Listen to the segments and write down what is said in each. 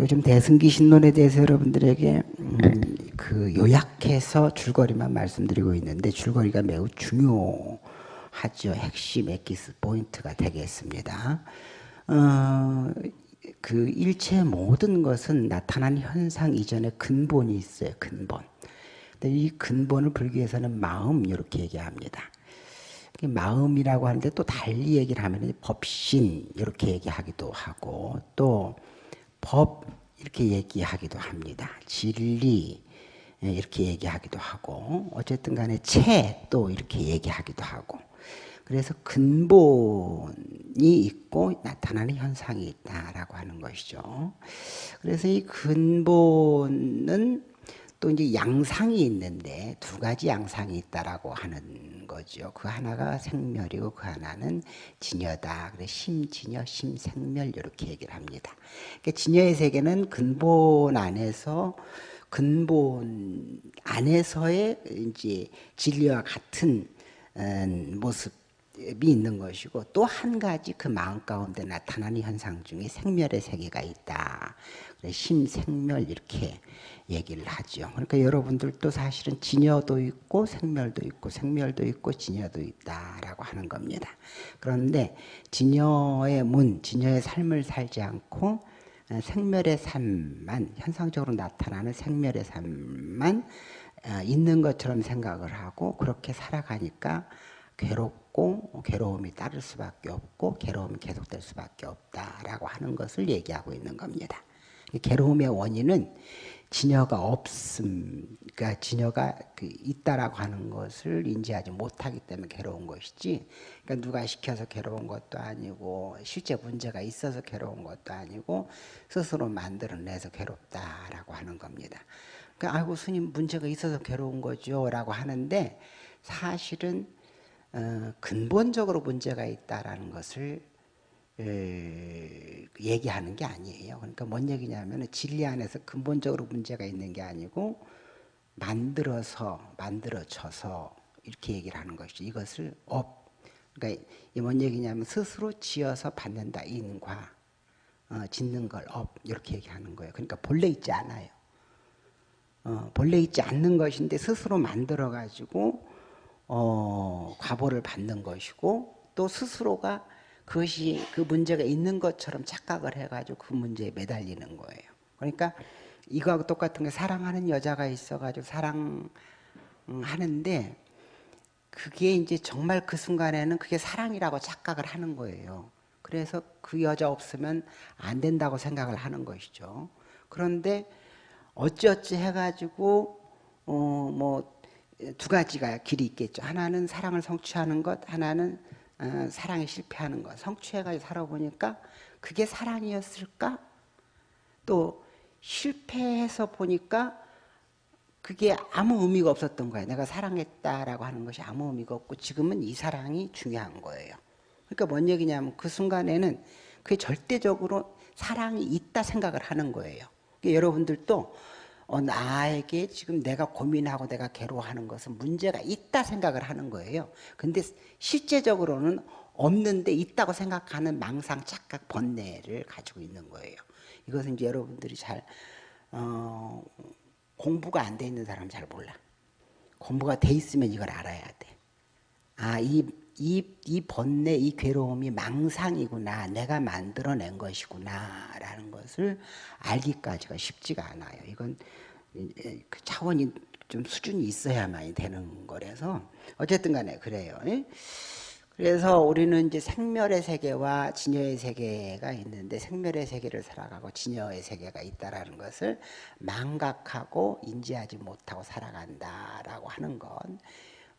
요즘 대승기 신론에 대해서 여러분들에게 음, 그 요약해서 줄거리만 말씀드리고 있는데 줄거리가 매우 중요하죠. 핵심 엑기스 포인트가 되겠습니다. 어, 그 일체 모든 것은 나타난 현상 이전에 근본이 있어요. 근본. 근데 이 근본을 불교에서는 마음 이렇게 얘기합니다. 마음이라고 하는데 또 달리 얘기를 하면 법신 이렇게 얘기하기도 하고 또 법 이렇게 얘기하기도 합니다. 진리 이렇게 얘기하기도 하고 어쨌든 간에 채 또 이렇게 얘기하기도 하고 그래서 근본이 있고 나타나는 현상이 있다라고 하는 것이죠. 그래서 이 근본은 또 이제 양상이 있는데 두 가지 양상이 있다라고 하는 거죠. 그 하나가 생멸이고 그 하나는 진여다. 그래 심진여, 심생멸 이렇게 얘기를 합니다. 그러니까 진여의 세계는 근본 안에서 근본 안에서의 이제 진리와 같은 음, 모습 이 있는 것이고 또 한 가지 그 마음 가운데 나타나는 현상 중에 생멸의 세계가 있다. 심생멸 이렇게 얘기를 하죠. 그러니까 여러분들도 사실은 진여도 있고 생멸도 있고 생멸도 있고 진여도 있다라고 하는 겁니다. 그런데 진여의 문, 진여의 삶을 살지 않고 생멸의 삶만 현상적으로 나타나는 생멸의 삶만 어, 있는 것처럼 생각을 하고 그렇게 살아가니까 괴롭고 괴로움이 따를 수밖에 없고 괴로움이 계속될 수밖에 없다라고 하는 것을 얘기하고 있는 겁니다. 괴로움의 원인은 진여가 없음, 그러니까 진여가 그 있다라고 하는 것을 인지하지 못하기 때문에 괴로운 것이지, 그러니까 누가 시켜서 괴로운 것도 아니고 실제 문제가 있어서 괴로운 것도 아니고 스스로 만들어내서 괴롭다라고 하는 겁니다. 그러니까 아이고 스님 문제가 있어서 괴로운 거죠 라고 하는데 사실은 어, 근본적으로 문제가 있다라는 것을 에, 얘기하는 게 아니에요. 그러니까 뭔 얘기냐면 진리 안에서 근본적으로 문제가 있는 게 아니고 만들어서 만들어져서 이렇게 얘기를 하는 것이죠. 이것을 업 그러니까 이뭔 얘기냐면 스스로 지어서 받는다 인과 어, 짓는 걸 업 이렇게 얘기하는 거예요. 그러니까 본래 있지 않아요. 어, 본래 있지 않는 것인데 스스로 만들어 가지고 어, 과보를 받는 것이고 또 스스로가 그것이 그 문제가 있는 것처럼 착각을 해가지고 그 문제에 매달리는 거예요. 그러니까 이거하고 똑같은 게 사랑하는 여자가 있어가지고 사랑하는데 그게 이제 정말 그 순간에는 그게 사랑이라고 착각을 하는 거예요. 그래서 그 여자 없으면 안 된다고 생각을 하는 것이죠. 그런데 어찌어찌 해가지고 어 뭐 두 가지가 길이 있겠죠. 하나는 사랑을 성취하는 것, 하나는 어, 사랑에 실패하는 것. 성취해가지고 살아보니까 그게 사랑이었을까? 또 실패해서 보니까 그게 아무 의미가 없었던 거예요. 내가 사랑했다라고 하는 것이 아무 의미가 없고 지금은 이 사랑이 중요한 거예요. 그러니까 뭔 얘기냐면 그 순간에는 그게 절대적으로 사랑이 있다 생각을 하는 거예요. 그러니까 여러분들도 어, 나에게 지금 내가 고민하고 내가 괴로워하는 것은 문제가 있다 생각을 하는 거예요. 근데 실제적으로는 없는데 있다고 생각하는 망상, 착각, 번뇌를 가지고 있는 거예요. 이것은 이제 여러분들이 잘 어, 공부가 안 돼 있는 사람 잘 몰라. 공부가 돼 있으면 이걸 알아야 돼. 아, 이, 이, 이 번뇌, 이 괴로움이 망상이구나. 내가 만들어낸 것이구나. 라는 것을 알기까지가 쉽지가 않아요. 이건 그 차원이 좀 수준이 있어야만 되는 거라서 어쨌든 간에 그래요. 그래서 우리는 이제 생멸의 세계와 진여의 세계가 있는데 생멸의 세계를 살아가고 진여의 세계가 있다라는 것을 망각하고 인지하지 못하고 살아간다라고 하는 건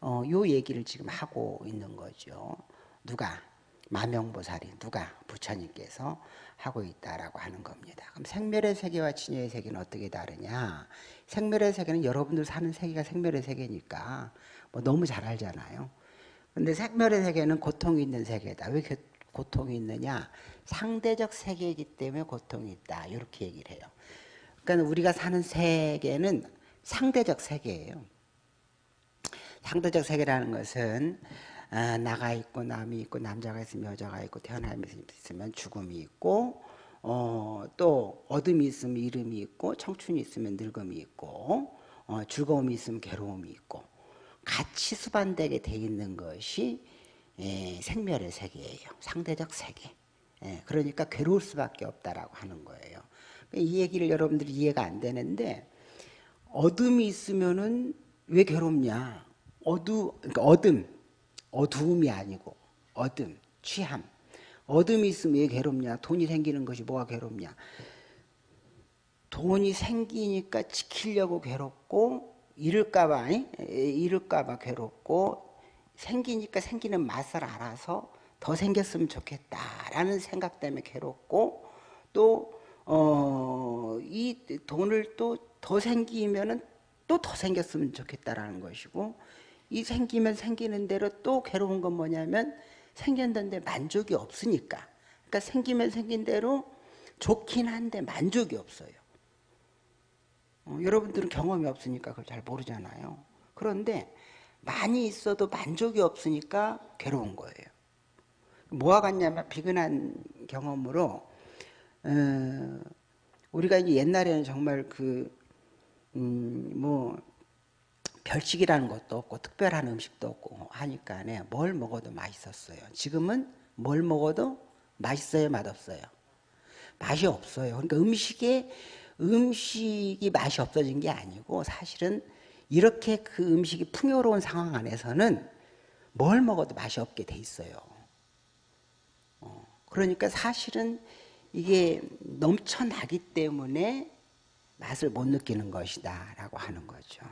어, 요 얘기를 지금 하고 있는 거죠. 누가 마명보살이 누가 부처님께서 하고 있다라고 하는 겁니다. 그럼 생멸의 세계와 진여의 세계는 어떻게 다르냐? 생멸의 세계는 여러분들 사는 세계가 생멸의 세계니까 뭐 너무 잘 알잖아요. 근데 생멸의 세계는 고통이 있는 세계다. 왜 고통이 있느냐? 상대적 세계이기 때문에 고통이 있다. 이렇게 얘기를 해요. 그러니까 우리가 사는 세계는 상대적 세계예요. 상대적 세계라는 것은 아, 나가 있고 남이 있고 남자가 있으면 여자가 있고 태어나면서 있으면 죽음이 있고 어, 또 어둠이 있으면 이름이 있고 청춘이 있으면 늙음이 있고 어, 즐거움이 있으면 괴로움이 있고 같이 수반되게 돼 있는 것이 예, 생멸의 세계예요. 상대적 세계. 예, 그러니까 괴로울 수밖에 없다라고 하는 거예요. 이 얘기를 여러분들이 이해가 안 되는데 어둠이 있으면은 왜 괴롭냐? 어두 그러니까 어둠 어두움이 아니고 어둠 취함 어둠이 있으면 왜 괴롭냐? 돈이 생기는 것이 뭐가 괴롭냐? 돈이 생기니까 지키려고 괴롭고 잃을까봐 잃을까봐 괴롭고 생기니까 생기는 맛을 알아서 더 생겼으면 좋겠다라는 생각 때문에 괴롭고 또 어, 이 돈을 또 더 생기면은 또 더 생겼으면 좋겠다라는 것이고 이 생기면 생기는 대로 또 괴로운 건 뭐냐면 생겼는데 만족이 없으니까 그러니까 생기면 생긴 대로 좋긴 한데 만족이 없어요. 어, 여러분들은 경험이 없으니까 그걸 잘 모르잖아요. 그런데 많이 있어도 만족이 없으니까 괴로운 거예요. 뭐와 같냐면 비근한 경험으로 어, 우리가 옛날에는 정말 그, 음, 뭐, 별식이라는 것도 없고, 특별한 음식도 없고 하니까, 네, 뭘 먹어도 맛있었어요. 지금은 뭘 먹어도 맛있어요, 맛없어요? 맛이 없어요. 그러니까 음식에, 음식이 맛이 없어진 게 아니고, 사실은 이렇게 그 음식이 풍요로운 상황 안에서는 뭘 먹어도 맛이 없게 돼 있어요. 어, 그러니까 사실은 이게 넘쳐나기 때문에 맛을 못 느끼는 것이다 라고 하는 거죠.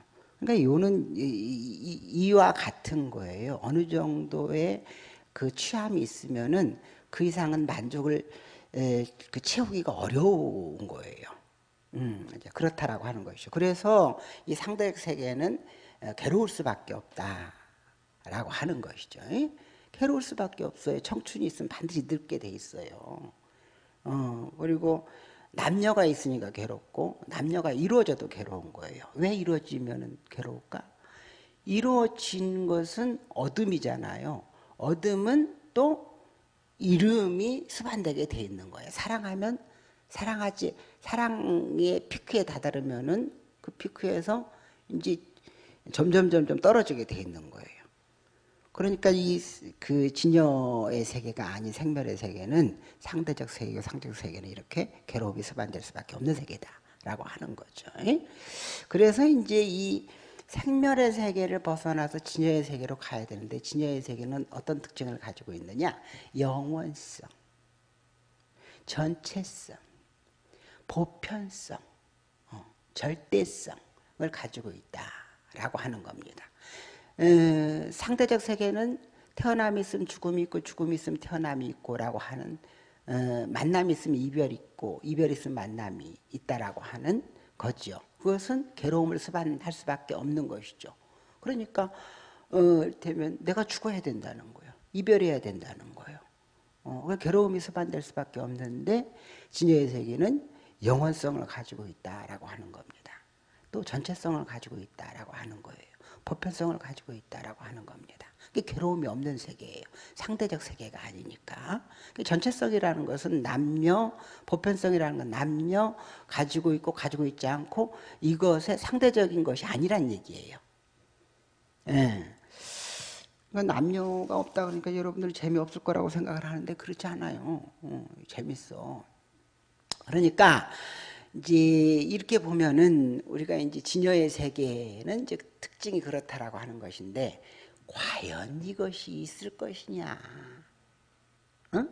그러니까 요는 이와 같은 거예요. 어느 정도의 그 취함이 있으면은 그 이상은 만족을 그 채우기가 어려운 거예요. 음, 그렇다라고 하는 것이죠. 그래서 이 상대적 세계는 괴로울 수밖에 없다라고 하는 것이죠. 괴로울 수밖에 없어요. 청춘이 있으면 반드시 늙게 돼 있어요. 어, 그리고 남녀가 있으니까 괴롭고 남녀가 이루어져도 괴로운 거예요. 왜 이루어지면 괴로울까? 이루어진 것은 어둠이잖아요. 어둠은 또 이름이 수반되게 돼 있는 거예요. 사랑하면 사랑하지 사랑의 피크에 다다르면은 그 피크에서 이제 점점 점점 떨어지게 돼 있는 거예요. 그러니까 이 그 진여의 세계가 아닌 생멸의 세계는 상대적 세계고 상대적 세계는 이렇게 괴로움이 수반될 수밖에 없는 세계다라고 하는 거죠. 그래서 이제 이 생멸의 세계를 벗어나서 진여의 세계로 가야 되는데 진여의 세계는 어떤 특징을 가지고 있느냐? 영원성, 전체성, 보편성, 어, 절대성을 가지고 있다라고 하는 겁니다. 에, 상대적 세계는 태어남이 있으면 죽음이 있고 죽음이 있으면 태어남이 있고라고 하는 어, 만남이 있으면 이별이 있고 이별이 있으면 만남이 있다라고 하는 거죠. 그것은 괴로움을 수반할 수밖에 없는 것이죠. 그러니까 어, 되면 내가 죽어야 된다는 거예요. 이별해야 된다는 거예요. 어, 괴로움이 수반될 수밖에 없는데 진여의 세계는 영원성을 가지고 있다라고 하는 겁니다. 또 전체성을 가지고 있다라고 하는 거예요. 보편성을 가지고 있다라고 하는 겁니다. 괴로움이 없는 세계예요. 상대적 세계가 아니니까. 전체성이라는 것은 남녀, 보편성이라는 건 남녀 가지고 있고 가지고 있지 않고 이것의 상대적인 것이 아니란 얘기예요. 예. 그러니까 남녀가 없다 그러니까 여러분들 재미없을 거라고 생각을 하는데 그렇지 않아요. 어, 재밌어. 그러니까 이제 이렇게 보면은 우리가 이제 진여의 세계는 이제 특징이 그렇다라고 하는 것인데 과연 이것이 있을 것이냐? 어?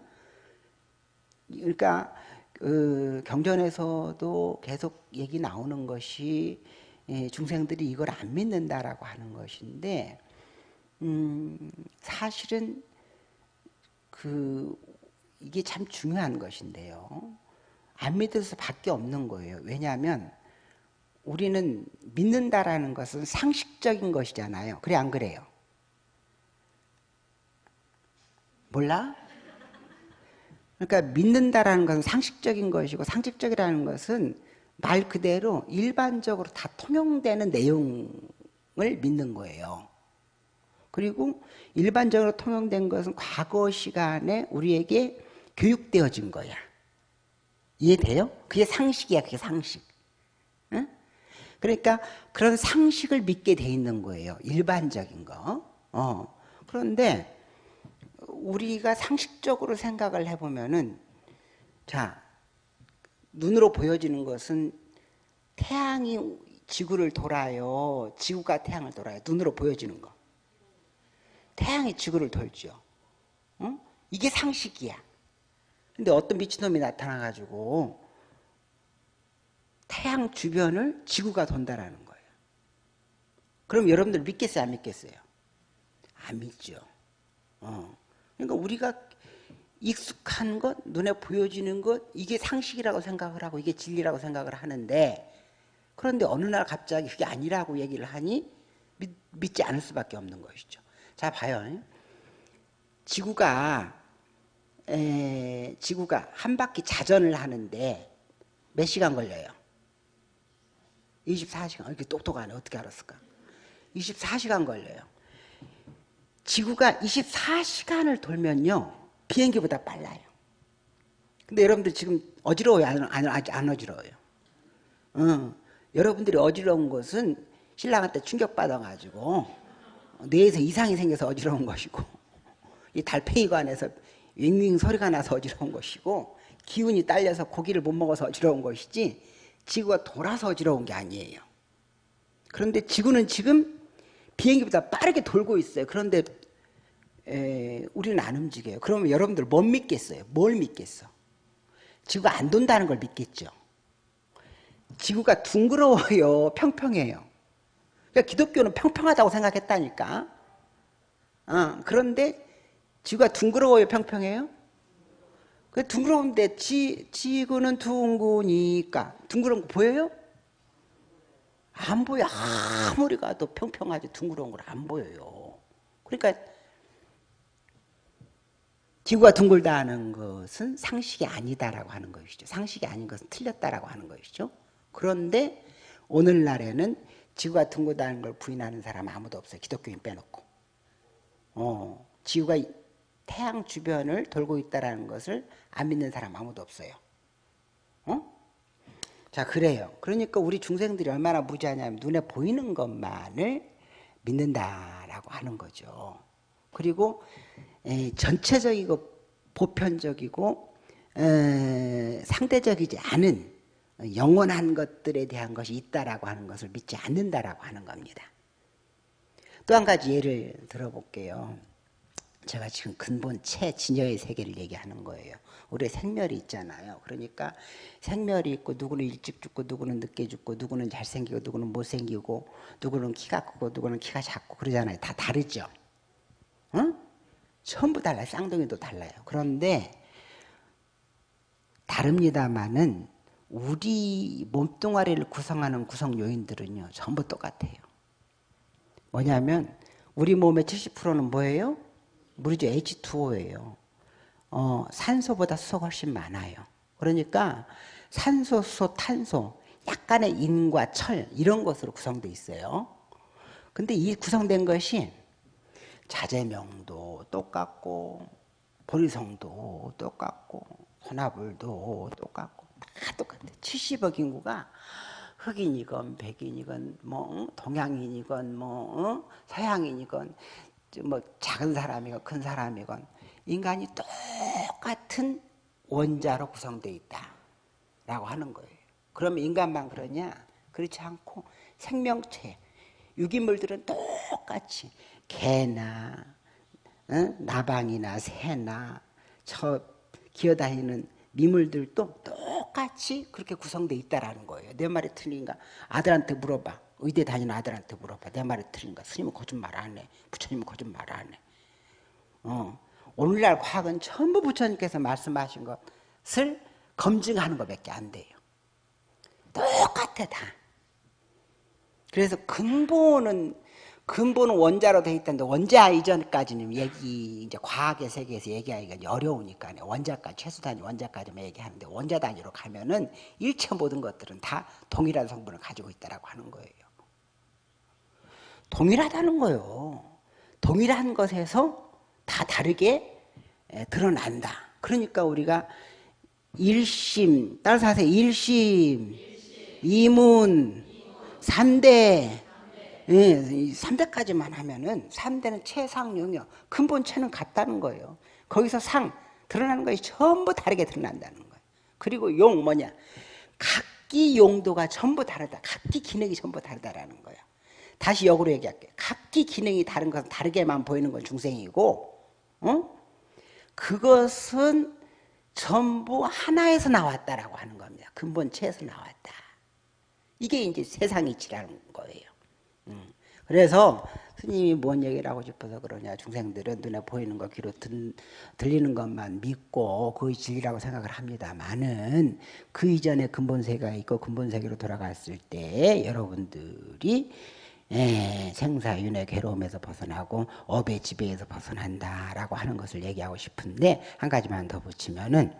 그러니까 그 경전에서도 계속 얘기 나오는 것이 예, 중생들이 이걸 안 믿는다라고 하는 것인데 음, 사실은 그 이게 참 중요한 것인데요. 안 믿을 수밖에 없는 거예요. 왜냐하면 우리는 믿는다라는 것은 상식적인 것이잖아요. 그래 안 그래요? 몰라? 그러니까 믿는다라는 것은 상식적인 것이고 상식적이라는 것은 말 그대로 일반적으로 다 통용되는 내용을 믿는 거예요. 그리고 일반적으로 통용된 것은 과거 시간에 우리에게 교육되어진 거야. 이해돼요? 그게 상식이야, 그게 상식. 응? 그러니까 그런 상식을 믿게 돼 있는 거예요. 일반적인 거. 어. 그런데 우리가 상식적으로 생각을 해보면은 자 눈으로 보여지는 것은 태양이 지구를 돌아요. 지구가 태양을 돌아요. 눈으로 보여지는 거. 태양이 지구를 돌죠. 응? 이게 상식이야. 근데 어떤 미친놈이 나타나가지고 태양 주변을 지구가 돈다라는 거예요. 그럼 여러분들 믿겠어요? 안 믿겠어요? 안 믿죠. 어. 그러니까 우리가 익숙한 것, 눈에 보여지는 것, 이게 상식이라고 생각을 하고 이게 진리라고 생각을 하는데 그런데 어느 날 갑자기 그게 아니라고 얘기를 하니 믿, 믿지 않을 수밖에 없는 것이죠. 자, 봐요. 지구가 에, 지구가 한 바퀴 자전을 하는데 몇 시간 걸려요? 24시간. 이렇게 똑똑하네. 어떻게 알았을까? 24시간 걸려요. 지구가 24시간을 돌면요. 비행기보다 빨라요. 근데 여러분들 지금 어지러워요? 안, 안, 안 어지러워요? 어, 여러분들이 어지러운 것은 신랑한테 충격받아가지고 뇌에서 이상이 생겨서 어지러운 것이고 이 달팽이관에서 윙윙 소리가 나서 어지러운 것이고 기운이 딸려서 고기를 못 먹어서 어지러운 것이지 지구가 돌아서 어지러운 게 아니에요. 그런데 지구는 지금 비행기보다 빠르게 돌고 있어요. 그런데 에, 우리는 안 움직여요. 그러면 여러분들 못 믿겠어요? 뭘 믿겠어? 지구가 안 돈다는 걸 믿겠죠. 지구가 둥그러워요. 평평해요. 그러니까 기독교는 평평하다고 생각했다니까. 어, 그런데 지구가 둥그러워요. 평평해요? 그 둥그러운데 지, 지구는 둥그니까 둥그런 거 보여요? 안 보여. 아무리 가도 평평하지 둥그러운 걸 안 보여요. 그러니까 지구가 둥글다는 것은 상식이 아니다라고 하는 것이죠. 상식이 아닌 것은 틀렸다라고 하는 것이죠. 그런데 오늘날에는 지구가 둥글다는 걸 부인하는 사람 아무도 없어요. 기독교인 빼놓고. 어, 지구가 태양 주변을 돌고 있다는 것을 안 믿는 사람 아무도 없어요. 어? 자, 그래요. 그러니까 우리 중생들이 얼마나 무지하냐면 눈에 보이는 것만을 믿는다라고 하는 거죠. 그리고 에, 전체적이고 보편적이고 에, 상대적이지 않은 영원한 것들에 대한 것이 있다라고 하는 것을 믿지 않는다라고 하는 겁니다. 또 한 가지 예를 들어볼게요. 제가 지금 근본 체진여의 세계를 얘기하는 거예요. 우리 생멸이 있잖아요. 그러니까 생멸이 있고 누구는 일찍 죽고 누구는 늦게 죽고 누구는 잘생기고 누구는 못생기고 누구는 키가 크고 누구는 키가 작고 그러잖아요. 다 다르죠. 응? 전부 달라요. 쌍둥이도 달라요. 그런데 다릅니다만은 우리 몸뚱아리를 구성하는 구성 요인들은요. 전부 똑같아요. 뭐냐면 우리 몸의 70%는 뭐예요? 물이죠. H2O예요. 어, 산소보다 수소가 훨씬 많아요. 그러니까 산소, 수소, 탄소, 약간의 인과 철 이런 것으로 구성되어 있어요. 근데 이 구성된 것이 자재명도 똑같고 보리성도 똑같고 소나불도 똑같고 다 똑같아. 70억 인구가 흑인이건 백인이건 뭐 동양인이건 뭐 어? 서양인이건 뭐 작은 사람이건 큰 사람이건 인간이 똑같은 원자로 구성되어 있다라고 하는 거예요. 그러면 인간만 그러냐? 그렇지 않고 생명체, 유기물들은 똑같이 개나 어? 나방이나 새나 저 기어다니는 미물들도 똑같이 그렇게 구성되어 있다라는 거예요. 내 말이 틀린가? 아들한테 물어봐. 의대 다니는 아들한테 물어봐. 내 말이 틀린가? 스님은 거짓말 안 해. 부처님은 거짓말 안 해. 어. 오늘날 과학은 전부 부처님께서 말씀하신 것을 검증하는 것밖에 안 돼요. 똑같아 다. 그래서 근본은 근본은 원자로 돼 있다는데 원자 이전까지는 얘기 이제 과학의 세계에서 얘기하기가 어려우니까 원자까지 최소 단위 원자까지만 얘기하는데 원자 단위로 가면은 일체 모든 것들은 다 동일한 성분을 가지고 있다라고 하는 거예요. 동일하다는 거예요. 동일한 것에서 다 다르게 드러난다. 그러니까 우리가 일심 따라서 하세요. 일심, 이문, 삼대. 예, 3대까지만 하면은 3대는 최상용이요. 근본 체는 같다는 거예요. 거기서 상 드러나는 것이 전부 다르게 드러난다는 거예요. 그리고 용 뭐냐? 각기 용도가 전부 다르다. 각기 기능이 전부 다르다라는 거예요. 다시 역으로 얘기할게요. 각기 기능이 다른 것은 다르게만 보이는 건 중생이고, 어? 그것은 전부 하나에서 나왔다라고 하는 겁니다. 근본체에서 나왔다. 이게 이제 세상이치라는 거예요. 음. 그래서 스님이 뭔 얘기를 하고 싶어서 그러냐. 중생들은 눈에 보이는 거, 귀로 든, 들리는 것만 믿고 그의 진리라고 생각을 합니다만은 그 이전에 근본세가 있고 근본세계로 돌아갔을 때 여러분들이 예, 생사윤회 괴로움에서 벗어나고 업의 지배에서 벗어난다라고 하는 것을 얘기하고 싶은데 한 가지만 더 붙이면은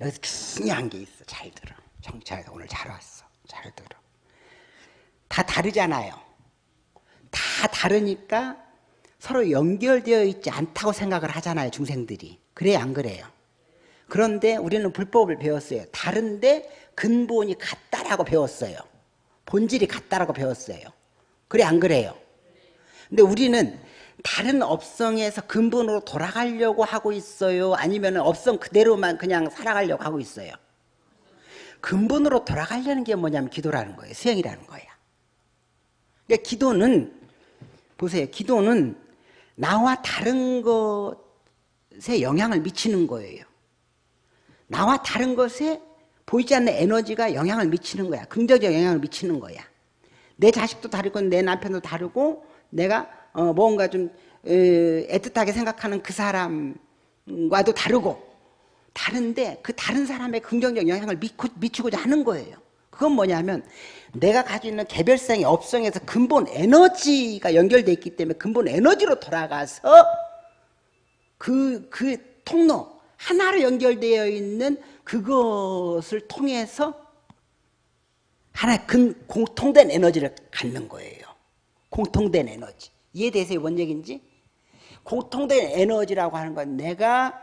여기서 중요한 게 있어. 잘 들어. 정찰에서 오늘 잘 왔어. 잘 들어. 다 다르잖아요. 다 다르니까 서로 연결되어 있지 않다고 생각을 하잖아요. 중생들이. 그래 안 그래요? 그런데 우리는 불법을 배웠어요. 다른데 근본이 같다라고 배웠어요. 본질이 같다라고 배웠어요. 그래 안 그래요? 근데 우리는 다른 업성에서 근본으로 돌아가려고 하고 있어요? 아니면 업성 그대로만 그냥 살아가려고 하고 있어요? 근본으로 돌아가려는 게 뭐냐면 기도라는 거예요. 수행이라는 거야. 그러니까 기도는 보세요. 기도는 나와 다른 것에 영향을 미치는 거예요. 나와 다른 것에 보이지 않는 에너지가 영향을 미치는 거야. 긍정적 영향을 미치는 거야. 내 자식도 다르고 내 남편도 다르고 내가 어 뭔가 좀 애틋하게 생각하는 그 사람과도 다르고 다른데 그 다른 사람의 긍정적 영향을 미치고자 하는 거예요. 그건 뭐냐면 내가 가지고 있는 개별성의 업성에서 근본 에너지가 연결되어 있기 때문에 근본 에너지로 돌아가서 그, 그 통로, 하나로 연결되어 있는 그것을 통해서 하나의 근, 공통된 에너지를 갖는 거예요. 공통된 에너지. 이해되세요? 뭔 얘기인지? 공통된 에너지라고 하는 건 내가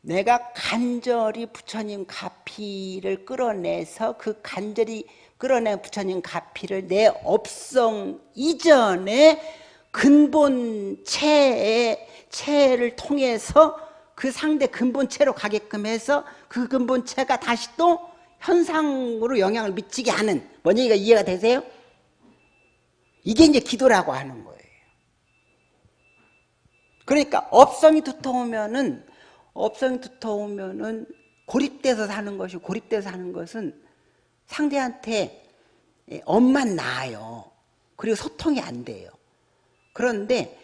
내가 간절히 부처님 가피를 끌어내서 그 간절히 끌어낸 부처님 가피를 내 업성 이전에 근본 체의 체를 통해서 그 상대 근본체로 가게끔 해서 그 근본체가 다시 또 현상으로 영향을 미치게 하는 뭔 얘기가 이해가 되세요? 이게 이제 기도라고 하는 거예요. 그러니까 업성이 두터우면은 업성이 두터우면은 고립돼서 사는 것이 고립돼서 사는 것은 상대한테 업만 낳아요. 그리고 소통이 안 돼요. 그런데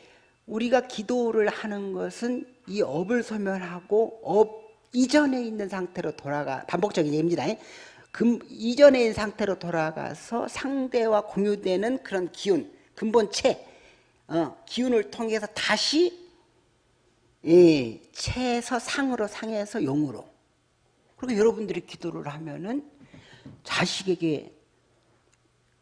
우리가 기도를 하는 것은 이 업을 소멸하고 업 이전에 있는 상태로 돌아가 반복적인 얘기입니다. 금, 이전에 있는 상태로 돌아가서 상대와 공유되는 그런 기운, 근본체, 어, 기운을 통해서 다시 예, 체에서 상으로 상에서 용으로 그리고 여러분들이 기도를 하면은 자식에게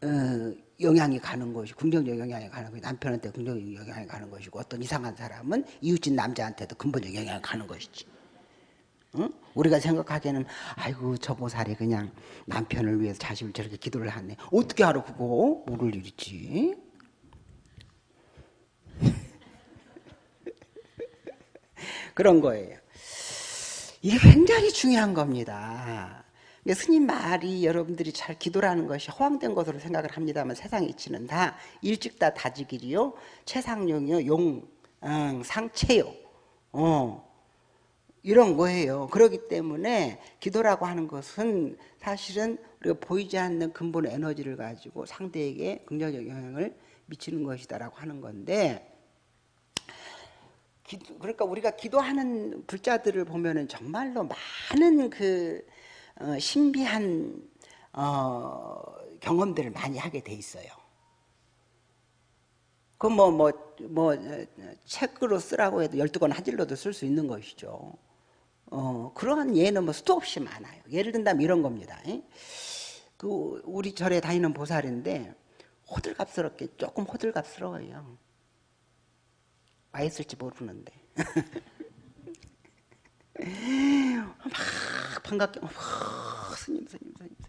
어, 영향이 가는 것이 긍정적 영향이 가는 것이 남편한테 긍정적 영향이 가는 것이고 어떤 이상한 사람은 이웃집 남자한테도 근본적 영향이 가는 것이지. 응? 우리가 생각하기에는 아이고 저 보살이 그냥 남편을 위해서 자식을 저렇게 기도를 하네. 어떻게 알아 그거? 모를 일이지. 그런 거예요. 이게 굉장히 중요한 겁니다 스님 말이 여러분들이 잘 기도라는 것이 허황된 것으로 생각을 합니다만 세상 이치는 다 일찍 다 다지기리요 최상용이요 용 응, 상체요 어. 이런 거예요. 그렇기 때문에 기도라고 하는 것은 사실은 우리가 보이지 않는 근본 에너지를 가지고 상대에게 긍정적 영향을 미치는 것이다라고 하는 건데 그러니까 우리가 기도하는 불자들을 보면은 정말로 많은 그 어, 신비한 어, 경험들을 많이 하게 돼 있어요. 그 뭐, 뭐, 뭐, 책으로 쓰라고 해도 12권 한 질로도 쓸 수 있는 것이죠. 어, 그러한 예는 뭐 수도 없이 많아요. 예를 든다면 이런 겁니다. 그 우리 절에 다니는 보살인데 호들갑스럽게 조금 호들갑스러워요. 와 있을지 모르는데. 막 반갑게 막 스님 스님 스님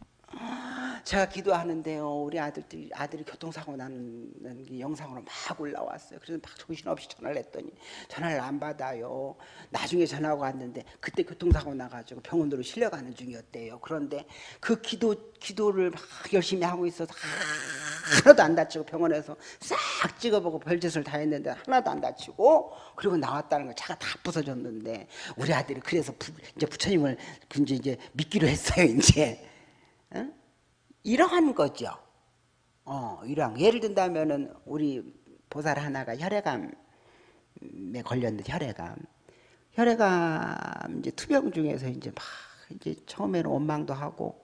제가 기도하는데요. 우리 아들들이 아들이 교통사고 나는 게 영상으로 막 올라왔어요. 그래서 막 정신없이 전화를 했더니 전화를 안 받아요. 나중에 전화가 왔는데 그때 교통사고 나가지고 병원으로 실려가는 중이었대요. 그런데 그 기도 기도를 막 열심히 하고 있어서 하나도 안 다치고 병원에서 싹 찍어보고 별짓을 다 했는데 하나도 안 다치고 그리고 나왔다는 거 차가 다 부서졌는데 우리 아들이 그래서 부, 이제 부처님을 이제 믿기로 했어요 이제. 응? 이러한 거죠. 어, 이러한 예를 든다면은 우리 보살 하나가 혈액암에 걸렸는데 혈액암 혈액암 이제 투병 중에서 이제 막 이제 처음에는 원망도 하고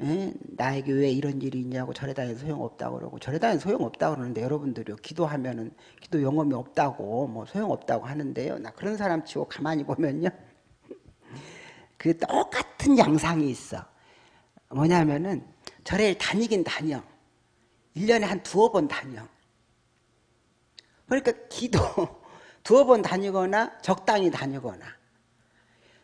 에? 나에게 왜 이런 일이 있냐고 절에 다니는 소용없다고 그러고 절에 다니는 소용없다고 그러는데 여러분들이 기도하면은 기도 영험이 없다고 뭐 소용없다고 하는데요. 나 그런 사람 치고 가만히 보면요. 그 똑같은 양상이 있어. 뭐냐면은 절에 다니긴 다녀. 1년에 한 두어 번 다녀. 그러니까 기도 두어 번 다니거나 적당히 다니거나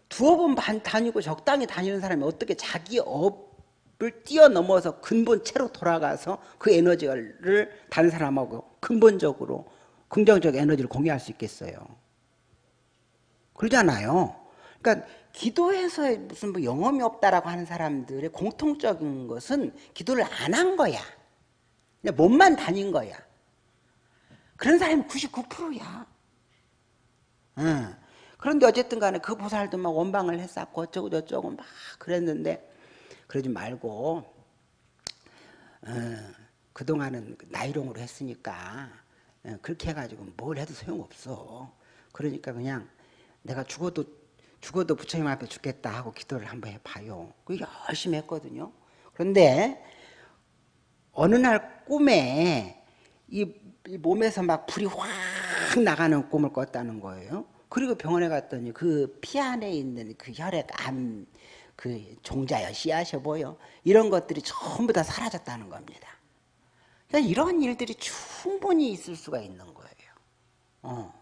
두어 번 다니고 적당히 다니는 사람이 어떻게 자기 업을 뛰어넘어서 근본체로 돌아가서 그 에너지를 다른 사람하고 근본적으로 긍정적 에너지를 공유할 수 있겠어요. 그러잖아요. 그러니까 기도해서 무슨 뭐 영험이 없다라고 하는 사람들의 공통적인 것은 기도를 안 한 거야. 그냥 몸만 다닌 거야. 그런 사람이 99%야. 응. 그런데 어쨌든 간에 그 보살도 막 원방을 했었고 어쩌고 저쩌고 막 그랬는데 그러지 말고 어, 그동안은 나이롱으로 했으니까 어, 그렇게 해가지고 뭘 해도 소용없어. 그러니까 그냥 내가 죽어도 죽어도 부처님 앞에 죽겠다 하고 기도를 한번 해봐요. 그 열심히 했거든요. 그런데 어느 날 꿈에 이, 이 몸에서 막 불이 확 나가는 꿈을 꿨다는 거예요. 그리고 병원에 갔더니 그 피 안에 있는 그 혈액암 그 종자여 씨앗여 보여 이런 것들이 전부 다 사라졌다는 겁니다. 그러니까 이런 일들이 충분히 있을 수가 있는 거예요. 어.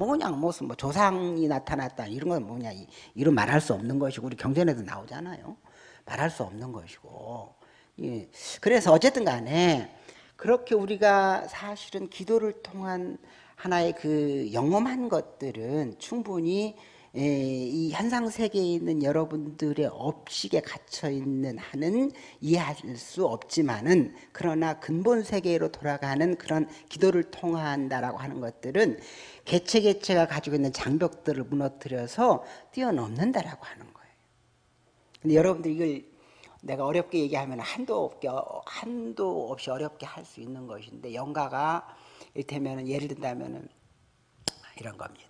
뭐 그냥 무슨 뭐 조상이 나타났다 이런 건 뭐냐 이런 말할 수 없는 것이고 우리 경전에도 나오잖아요. 말할 수 없는 것이고 예. 그래서 어쨌든 간에 그렇게 우리가 사실은 기도를 통한 하나의 그 영험한 것들은 충분히 예, 이 현상 세계에 있는 여러분들의 업식에 갇혀 있는 한은 이해할 수 없지만은 그러나 근본 세계로 돌아가는 그런 기도를 통한다라고 하는 것들은 개체 개체가 가지고 있는 장벽들을 무너뜨려서 뛰어넘는다라고 하는 거예요. 근데 여러분들 이걸 내가 어렵게 얘기하면 한도 없게 한도 없이 어렵게 할 수 있는 것인데 영가가 이를테면 예를 든다면은 이런 겁니다.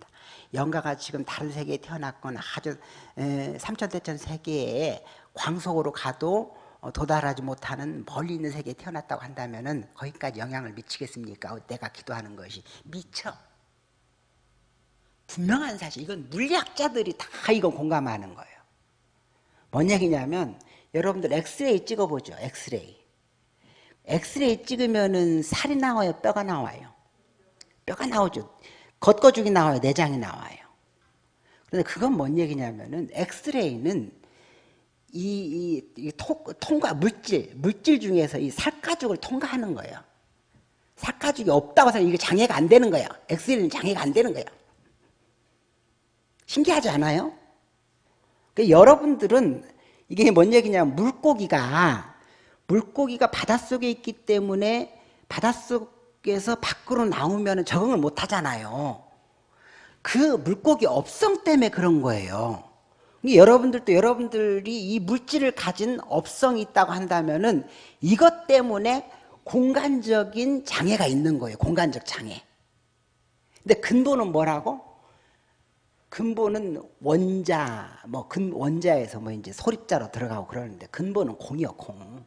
영가가 지금 다른 세계에 태어났거나 아주 삼천대천 세계에 광속으로 가도 어, 도달하지 못하는 멀리 있는 세계에 태어났다고 한다면 거기까지 영향을 미치겠습니까? 내가 기도하는 것이 미쳐. 분명한 사실 이건 물리학자들이 다 이거 공감하는 거예요. 뭔 얘기냐면 여러분들 엑스레이 찍어보죠. 엑스레이. 엑스레이 찍으면은 살이 나와요? 뼈가 나와요? 뼈가 나오죠. 겉거죽이 나와요? 내장이 나와요? 그런데 그건 뭔 얘기냐면은 엑스레이는 이, 이, 이 토, 통과 물질 물질 중에서 이 살가죽을 통과하는 거예요. 살가죽이 없다고 해서 이게 장애가 안 되는 거예요. 엑스레이는 장애가 안 되는 거예요. 신기하지 않아요? 그러니까 여러분들은 이게 뭔 얘기냐면 물고기가 물고기가 바닷속에 있기 때문에 바닷속 에서 밖으로 나오면 적응을 못 하잖아요. 그 물고기 업성 때문에 그런 거예요. 여러분들도 여러분들이 이 물질을 가진 업성이 있다고 한다면 은 이것 때문에 공간적인 장애가 있는 거예요. 공간적 장애. 근데 근본은 뭐라고? 근본은 원자, 뭐 근 원자에서 뭐 이제 소립자로 들어가고 그러는데 근본은 공이요, 공.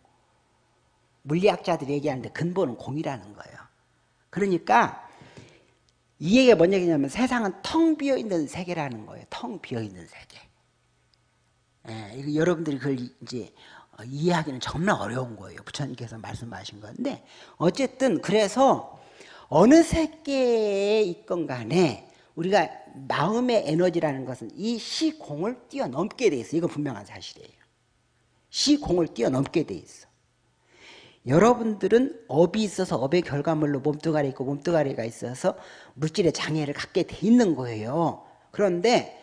물리학자들이 얘기하는데 근본은 공이라는 거예요. 그러니까 이 얘기가 뭔 얘기냐면 세상은 텅 비어 있는 세계라는 거예요. 텅 비어 있는 세계. 예, 여러분들이 그걸 이제 어, 이해하기는 정말 어려운 거예요. 부처님께서 말씀하신 건데 어쨌든 그래서 어느 세계에 있건 간에 우리가 마음의 에너지라는 것은 이 시공을 뛰어넘게 돼 있어. 이건 분명한 사실이에요. 시공을 뛰어넘게 돼 있어. 여러분들은 업이 있어서 업의 결과물로 몸뚱아리 있고 몸뚱아리가 있어서 물질의 장애를 갖게 돼 있는 거예요. 그런데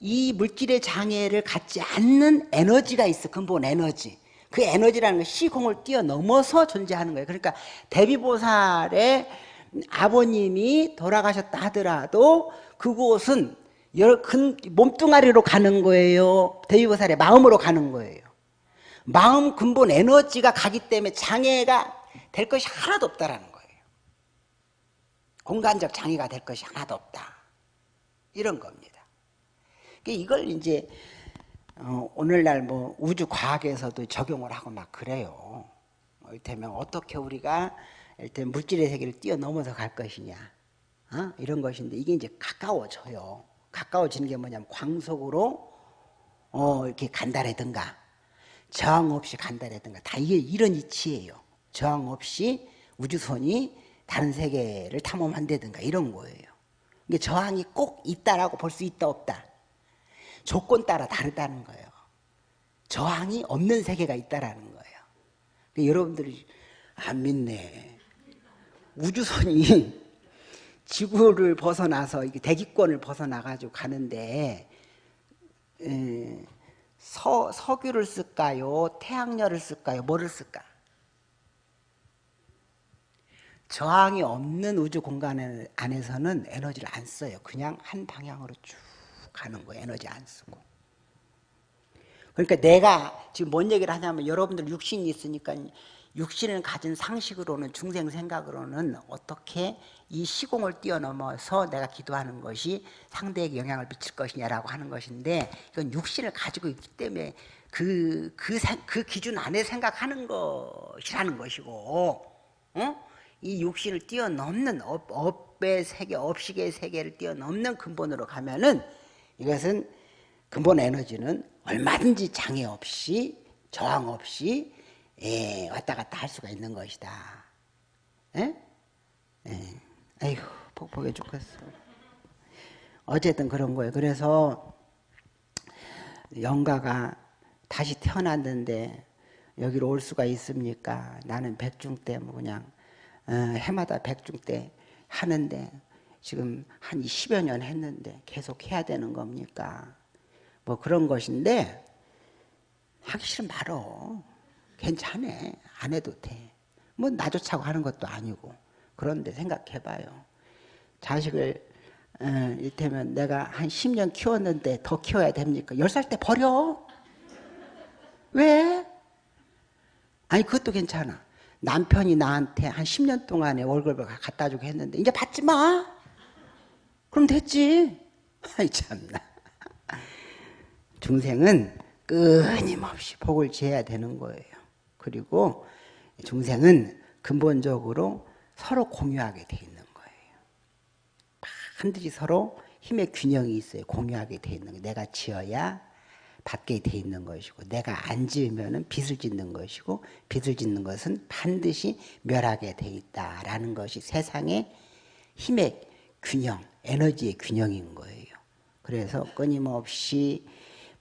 이 물질의 장애를 갖지 않는 에너지가 있어. 근본 에너지. 그 에너지라는 건 시공을 뛰어넘어서 존재하는 거예요. 그러니까 대비보살의 아버님이 돌아가셨다 하더라도 그곳은 몸뚱아리로 가는 거예요. 대비보살의 마음으로 가는 거예요. 마음 근본 에너지가 가기 때문에 장애가 될 것이 하나도 없다라는 거예요. 공간적 장애가 될 것이 하나도 없다. 이런 겁니다. 이걸 이제 어, 오늘날 뭐 우주 과학에서도 적용을 하고 막 그래요. 이를테면 어떻게 우리가 일단 물질의 세계를 뛰어넘어서 갈 것이냐 어? 이런 것인데 이게 이제 가까워져요. 가까워지는 게 뭐냐면 광속으로 어, 이렇게 간다라든가 저항 없이 간다라든가 다 이게 이런 이치예요. 저항 없이 우주선이 다른 세계를 탐험한다든가 이런 거예요. 이게 저항이 꼭 있다라고 볼 수 있다 없다. 조건 따라 다르다는 거예요. 저항이 없는 세계가 있다라는 거예요. 그러니까 여러분들이 안 믿네. 우주선이 지구를 벗어나서 대기권을 벗어나가지고 가는데 에, 서, 석유를 쓸까요? 태양열을 쓸까요? 뭐를 쓸까? 저항이 없는 우주 공간 안에서는 에너지를 안 써요. 그냥 한 방향으로 쭉 가는 거예요. 에너지 안 쓰고. 그러니까 내가 지금 뭔 얘기를 하냐면 여러분들 육신이 있으니까 육신을 가진 상식으로는 중생 생각으로는 어떻게 이 시공을 뛰어넘어서 내가 기도하는 것이 상대에게 영향을 미칠 것이냐라고 하는 것인데 이건 육신을 가지고 있기 때문에 그, 그, 그 기준 안에 생각하는 것이라는 것이고 어? 이 육신을 뛰어넘는 업, 업의 세계, 업식의 세계를 뛰어넘는 근본으로 가면은 이것은 근본 에너지는 얼마든지 장애 없이 저항 없이 예, 왔다 갔다 할 수가 있는 것이다. 예? 예. 아이고 폭폭해 죽겠어. 어쨌든 그런 거예요. 그래서 영가가 다시 태어났는데 여기로 올 수가 있습니까? 나는 백중 때 뭐 그냥 어, 해마다 백중 때 하는데 지금 한 10여 년 했는데 계속 해야 되는 겁니까? 뭐 그런 것인데 하기 싫으면 말어. 괜찮아. 안 해도 돼. 뭐 나조차고 하는 것도 아니고. 그런데 생각해봐요. 자식을 어, 이를테면 내가 한 10년 키웠는데 더 키워야 됩니까? 10살 때 버려. 왜? 아니 그것도 괜찮아. 남편이 나한테 한 10년 동안에 월급을 갖다 주고 했는데 이제 받지 마. 그럼 됐지. 아이 참나. 중생은 끊임없이 복을 지어야 되는 거예요. 그리고 중생은 근본적으로 서로 공유하게 돼 있는 거예요. 반드시 서로 힘의 균형이 있어요. 공유하게 돼 있는 거. 내가 지어야 받게 돼 있는 것이고 내가 안 지으면 빚을 짓는 것이고 빚을 짓는 것은 반드시 멸하게 돼 있다라는 것이 세상의 힘의 균형, 에너지의 균형인 거예요. 그래서 끊임없이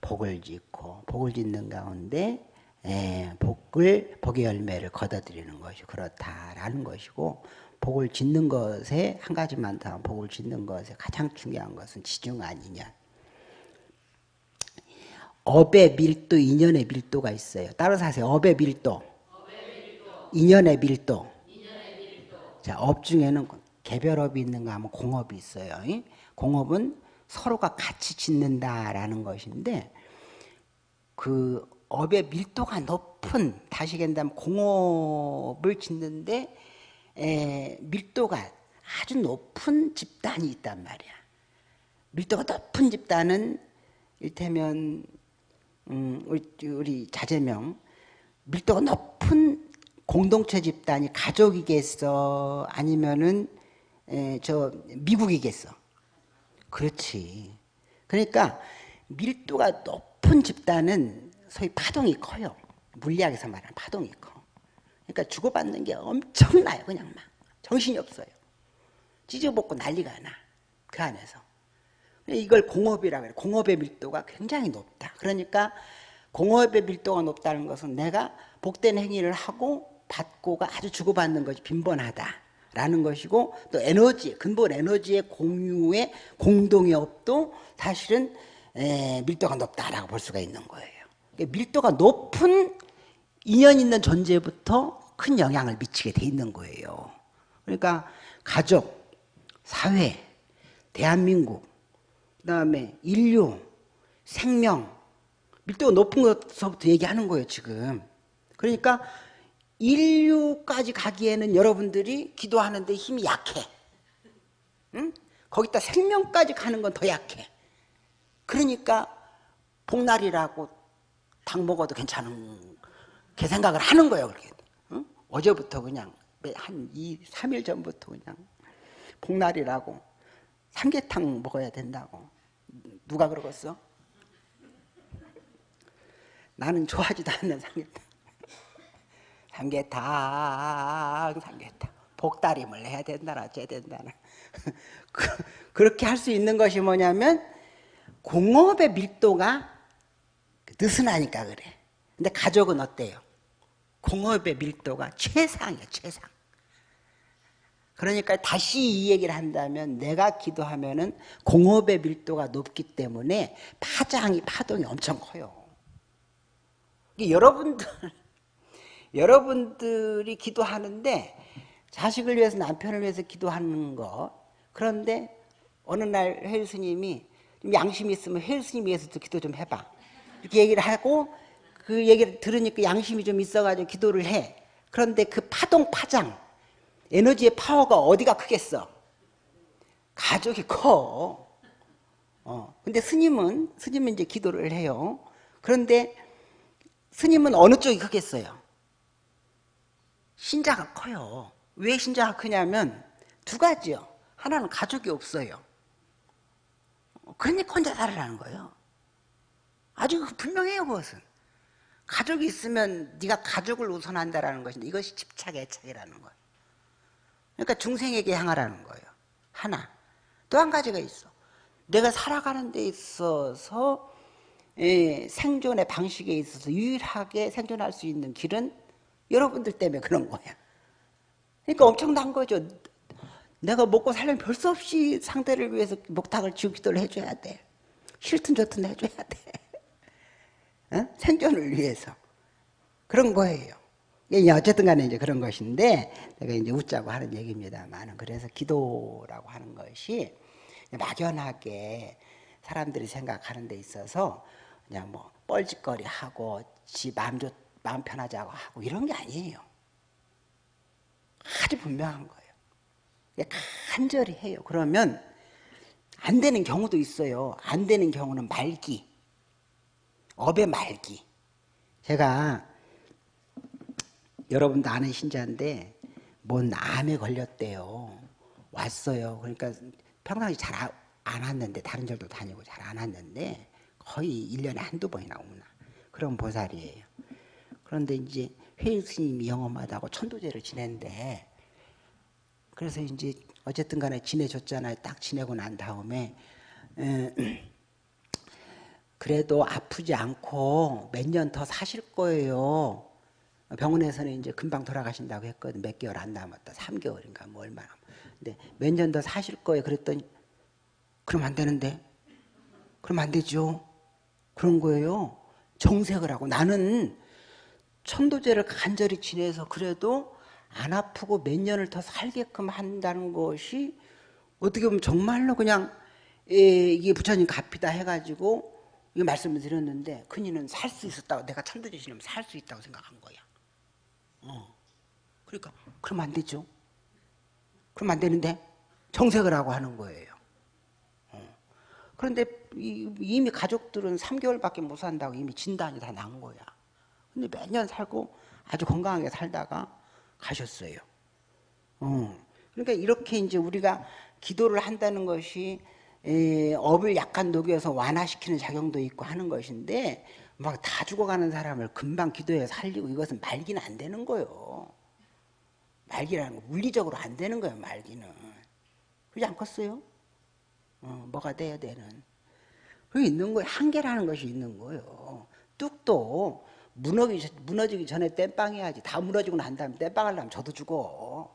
복을 짓고 복을 짓는 가운데 에, 예, 복을 복의 열매를 거둬들이는 것이 그렇다라는 것이고 복을 짓는 것에 한 가지만 더 복을 짓는 것에 가장 중요한 것은 지중 아니냐. 업의 밀도, 인연의 밀도가 있어요. 따라서 하세요. 업의 밀도, 인연의 밀도. 자, 업 중에는 개별업이 있는가 하면 공업이 있어요. 공업은 서로가 같이 짓는다라는 것인데 그 업의 밀도가 높은 다시 얘기한다면 공업을 짓는데 에, 밀도가 아주 높은 집단이 있단 말이야. 밀도가 높은 집단은 일테면 음, 우리, 우리 자제명 밀도가 높은 공동체 집단이 가족이겠어? 아니면은 에, 저 미국이겠어? 그렇지. 그러니까 밀도가 높은 집단은 소위 파동이 커요 물리학에서 말하는 파동이 커 그러니까 주고받는 게 엄청나요 그냥 막 정신이 없어요 찢어먹고 난리가 나 그 안에서. 이걸 공업이라고 해요. 공업의 밀도가 굉장히 높다. 그러니까 공업의 밀도가 높다는 것은 내가 복된 행위를 하고 받고가 아주 주고받는 것이 빈번하다라는 것이고 또 에너지, 근본 에너지의 공유의 공동의 업도 사실은 밀도가 높다라고 볼 수가 있는 거예요. 그러니까 밀도가 높은 인연 있는 존재부터 큰 영향을 미치게 돼 있는 거예요. 그러니까 가족, 사회, 대한민국, 그 다음에 인류, 생명, 밀도가 높은 것부터 얘기하는 거예요, 지금. 그러니까 인류까지 가기에는 여러분들이 기도하는데 힘이 약해. 응? 거기다 생명까지 가는 건 더 약해. 그러니까 복날이라고 당 먹어도 괜찮은 그 생각을 하는 거예요. 그렇게. 응? 어제부터 그냥 한 2, 3일 전부터 그냥 복날이라고 삼계탕 먹어야 된다고. 누가 그러겠어? 나는 좋아하지도 않는 삼계탕. 삼계탕, 삼계탕. 복다림을 해야 된다나, 쟤 된다나. 그, 렇게 할 수 있는 것이 뭐냐면, 공업의 밀도가 느슨하니까 그래. 근데 가족은 어때요? 공업의 밀도가 최상이야, 최상. 그러니까 다시 이 얘기를 한다면 내가 기도하면 은 공업의 밀도가 높기 때문에 파장이 파동이 엄청 커요. 여러분들 여러분들이 기도하는데 자식을 위해서 남편을 위해서 기도하는 거 그런데 어느 날 혜일 스님이 양심이 있으면 혜일 스님 위해서도 기도 좀 해봐 이렇게 얘기를 하고 그 얘기를 들으니까 양심이 좀 있어가지고 기도를 해 그런데 그 파동 파장 에너지의 파워가 어디가 크겠어? 가족이 커. 어. 근데 스님은, 스님은 이제 기도를 해요. 그런데 스님은 어느 쪽이 크겠어요? 신자가 커요. 왜 신자가 크냐면 두 가지요. 하나는 가족이 없어요. 그러니까 혼자 살으라는 거예요. 아주 분명해요, 그것은. 가족이 있으면 네가 가족을 우선한다라는 것인데 이것이 집착, 애착이라는 거예요. 그러니까 중생에게 향하라는 거예요. 하나. 또 한 가지가 있어. 내가 살아가는 데 있어서 예, 생존의 방식에 있어서 유일하게 생존할 수 있는 길은 여러분들 때문에 그런 거야. 그러니까 엄청난 거죠. 내가 먹고 살려면 별수 없이 상대를 위해서 목탁을 지우 기도를 해줘야 돼. 싫든 좋든 해줘야 돼. 어? 생존을 위해서. 그런 거예요. 어쨌든 간에 이제 그런 것인데, 내가 이제 웃자고 하는 얘기입니다만, 그래서 기도라고 하는 것이 막연하게 사람들이 생각하는 데 있어서 그냥 뭐 뻘짓거리 하고 지 마음, 좋, 마음 편하자고 하고 이런 게 아니에요. 아주 분명한 거예요. 간절히 해요. 그러면 안 되는 경우도 있어요. 안 되는 경우는 말기. 업의 말기. 제가 여러분도 아는 신자인데 뭔 암에 걸렸대요. 왔어요. 그러니까 평상시 잘 안 왔는데 다른 절도 다니고 잘 안 왔는데 거의 1년에 한두 번이나 오나. 그런 보살이에요. 그런데 이제 회의 스님이 영험하다고 천도제를 지낸데 그래서 이제 어쨌든 간에 지내줬잖아요. 딱 지내고 난 다음에 에, 그래도 아프지 않고 몇 년 더 사실 거예요. 병원에서는 이제 금방 돌아가신다고 했거든. 몇 개월 안 남았다. 3개월인가 뭐 얼마나. 근데 몇 년 더 사실 거예요. 그랬더니 그럼 안 되는데. 그럼 안 되죠. 그런 거예요. 정색을 하고 나는 천도제를 간절히 지내서 그래도 안 아프고 몇 년을 더 살게끔 한다는 것이 어떻게 보면 정말로 그냥 예, 이게 부처님 갚이다 해가지고 이 말씀을 드렸는데 큰이는 살 수 있었다고 내가 천도제 지내면 살 수 있다고 생각한 거야. 어. 그러니까 그럼 안 되죠. 그럼 안 되는데 정색을 하고 하는 거예요. 어. 그런데 이미 가족들은 3개월밖에 못 산다고 이미 진단이 다 난 거야. 근데 몇 년 살고 아주 건강하게 살다가 가셨어요. 어. 그러니까 이렇게 이제 우리가 기도를 한다는 것이 에, 업을 약간 녹여서 완화시키는 작용도 있고 하는 것인데 막 다 죽어가는 사람을 금방 기도해 살리고 이것은 말기는 안 되는 거요. 말기라는 거 물리적으로 안 되는 거예요. 말기는 그러지 않겠어요? 어, 뭐가 돼야 되는. 그 있는 거예요. 한계라는 것이 있는 거예요. 뚝도 무너지기, 무너지기 전에 땜빵 해야지. 다 무너지고 난 다음에 땜빵 하려면 저도 죽어.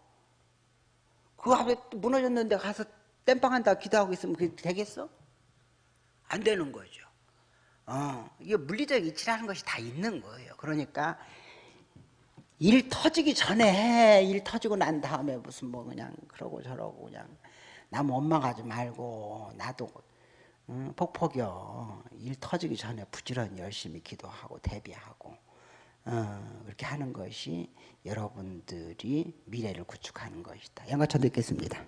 그 앞에 또 무너졌는데 가서 땜빵 한다 기도하고 있으면 그게 되겠어? 안 되는 거죠. 어, 이게 물리적 이치라는 것이 다 있는 거예요. 그러니까 일 터지기 전에 해. 일 터지고 난 다음에 무슨 뭐 그냥 그러고 저러고 그냥 남 원망하지 말고 나도 응, 폭폭이요. 일 터지기 전에 부지런히 열심히 기도하고 대비하고 어, 그렇게 하는 것이 여러분들이 미래를 구축하는 것이다. 양가천 듣겠습니다.